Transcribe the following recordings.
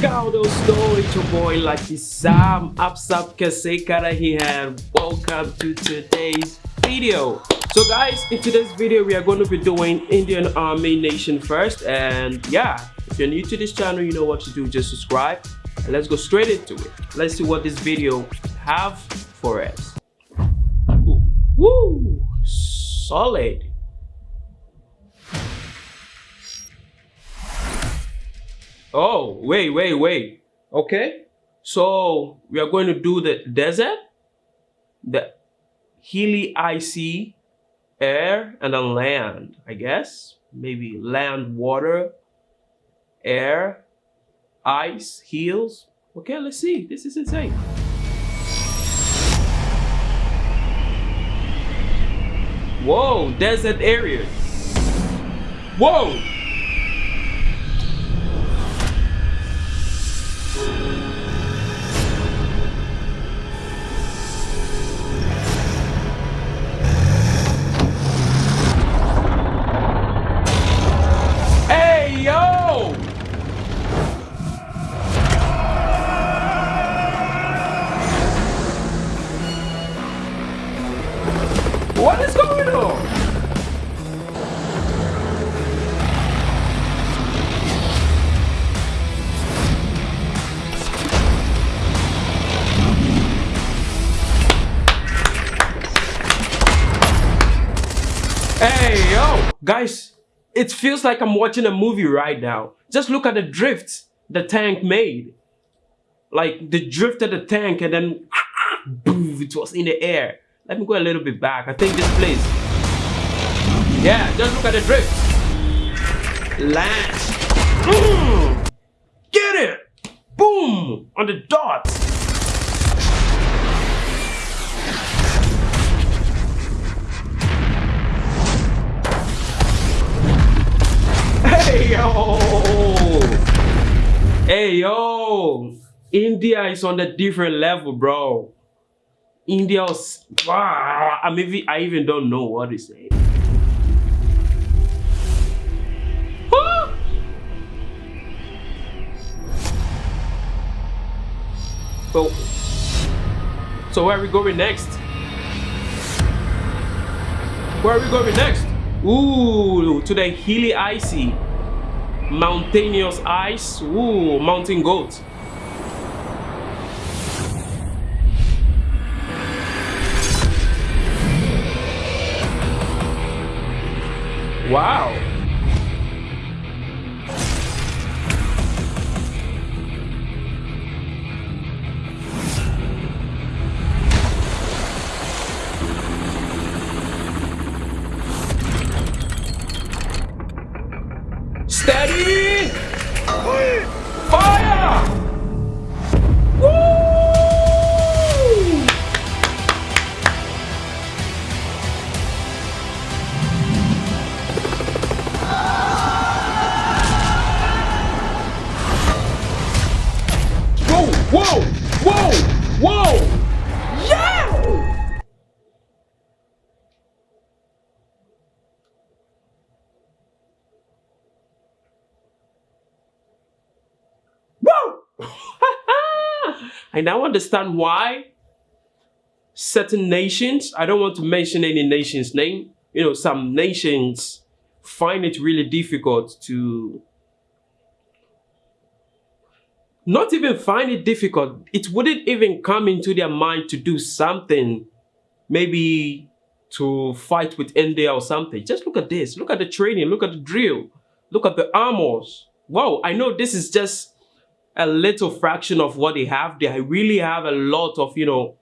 Scaldo Store, it's your boy Lucky Sam. Apsap Kasekara here. Welcome to today's video. So guys, in today's video, we are going to be doing Indian Army Nation first. And yeah, if you're new to this channel, you know what to do. Just subscribe. And let's go straight into it. Let's see what this video have for us. Ooh, woo, solid. Oh, wait, wait, wait. Okay. So we are going to do the desert, the hilly, icy air, and then land, I guess. Maybe land, water, air, ice, hills. Okay, let's see. This is insane. Whoa, desert areas. Whoa! Hey, yo! Guys, it feels like I'm watching a movie right now. Just look at the drift the tank made. Like the drift of the tank and then boom, it was in the air. Let me go a little bit back. I think this place. Yeah, just look at the drift. Land. Get it! Boom! On the dot. Yo! Hey yo! India is on a different level, bro. India's wow, I mean, I even don't know what to say. Ah! So, so where are we going next? Where are we going next? Ooh, to the hilly icy, mountainous ice. Ooh, mountain goat. Wow. Steady! Fire! Whoa! Whoa! Yeah! Woo! I now understand why certain nations, I don't want to mention any nation's name, you know, some nations find it really difficult to not even find it difficult. It wouldn't even come into their mind to do something, maybe to fight with India or something. Just look at this. Look at the training. Look at the drill. Look at the armors. Wow, I know this is just a little fraction of what they have. They really have a lot of, you know,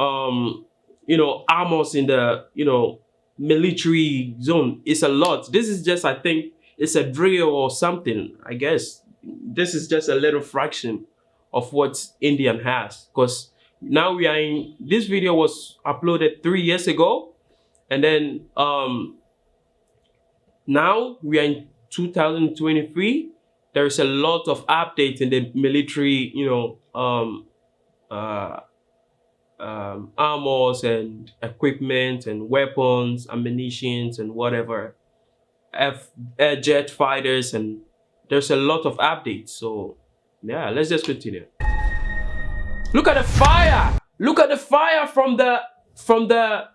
um, you know, armors in the, you know, military zone. It's a lot. This is just, I think, it's a drill or something, I guess. This is just a little fraction of what Indian has. Because now we are in, this video was uploaded three years ago. And then um, now we are in 2023 there is a lot of updates in the military, you know, um, uh, um, armors and equipment and weapons, ammunitions and whatever, F, air jet fighters, and there's a lot of updates. So Yeah, let's just continue. Look at the fire! Look at the fire from the from the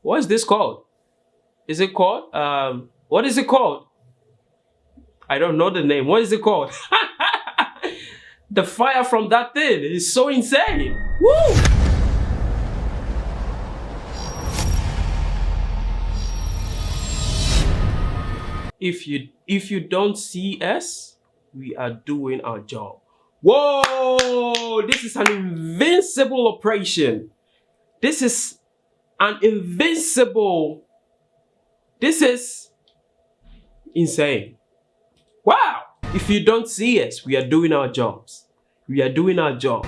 what is this called? Is it called? Um what is it called? I don't know the name. What is it called? the fire from that thing is so insane. Woo! If you if you don't see us, we are doing our job. Whoa! This is an invincible operation. This is an invincible. This is insane. Wow! If you don't see us, we are doing our jobs. We are doing our job.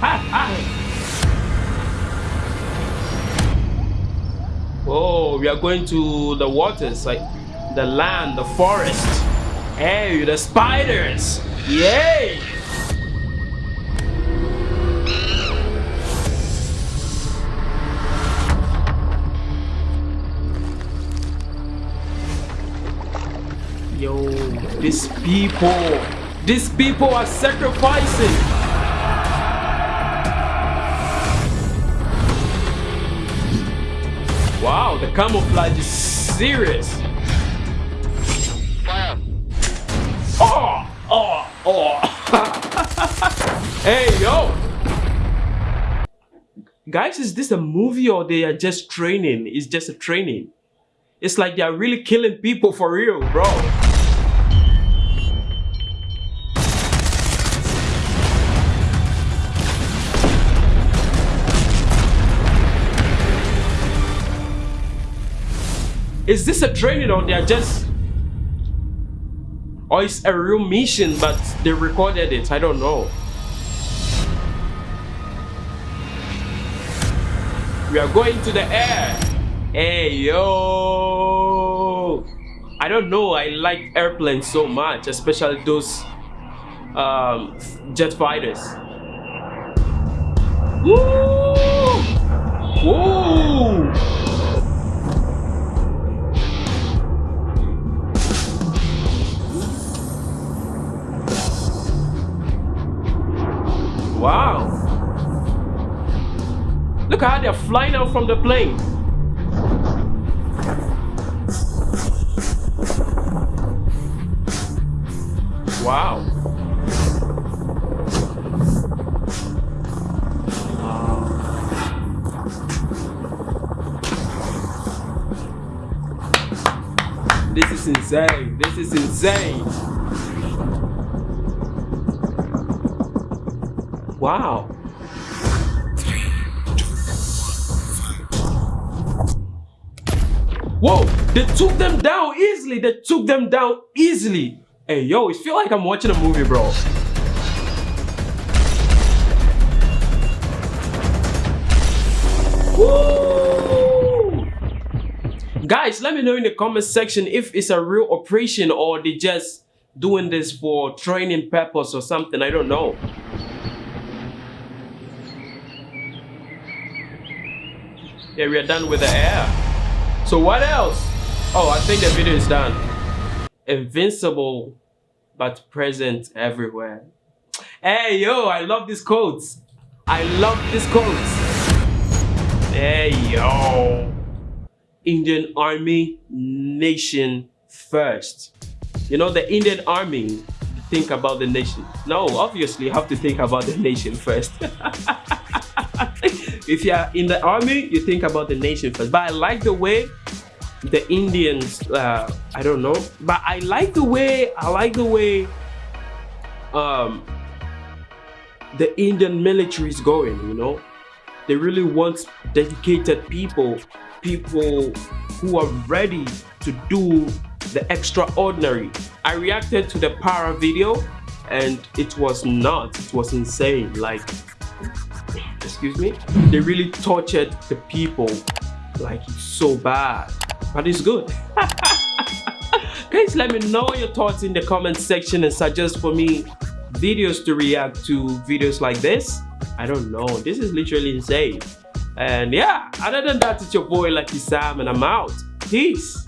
Oh, we are going to the waters, like the land, the forest. Hey, the spiders. Yay! Yo, these people, these people are sacrificing. Wow, the camouflage is serious. Oh, oh, oh. hey, yo. Guys, is this a movie or they are just training? It's just a training. It's like they are really killing people for real, bro. Is this a training or they're just... Or it's a real mission but they recorded it, I don't know. We are going to the air. Hey, yo. I don't know, I like airplanes so much, especially those um, jet fighters. Woo! Woo! Wow. Look how they're flying out from the plane. Wow. This is insane. This is insane. Wow. Whoa, they took them down easily. They took them down easily. Hey, yo, it feel like I'm watching a movie, bro. Woo! Guys, let me know in the comment section if it's a real operation or they just doing this for training purpose or something. I don't know. Yeah, we are done with the air. So what else? Oh, I think the video is done. Invincible, but present everywhere. Hey, yo, I love these quotes. I love these quotes. Hey, yo. Indian Army, nation first. You know, the Indian Army, think about the nation. No, obviously you have to think about the nation first. if you're in the army, you think about the nation first. But I like the way the Indians, uh, I don't know, but I like the way, I like the way um, the Indian military is going, you know. They really want dedicated people, people who are ready to do the extraordinary. I reacted to the para video and it was not, it was insane. Like excuse me, they really tortured the people like it's so bad, but it's good. Guys, let me know your thoughts in the comment section and suggest for me videos to react to videos like this. I don't know, this is literally insane. And yeah, other than that, it's your boy Lucky Sam and I'm out. Peace.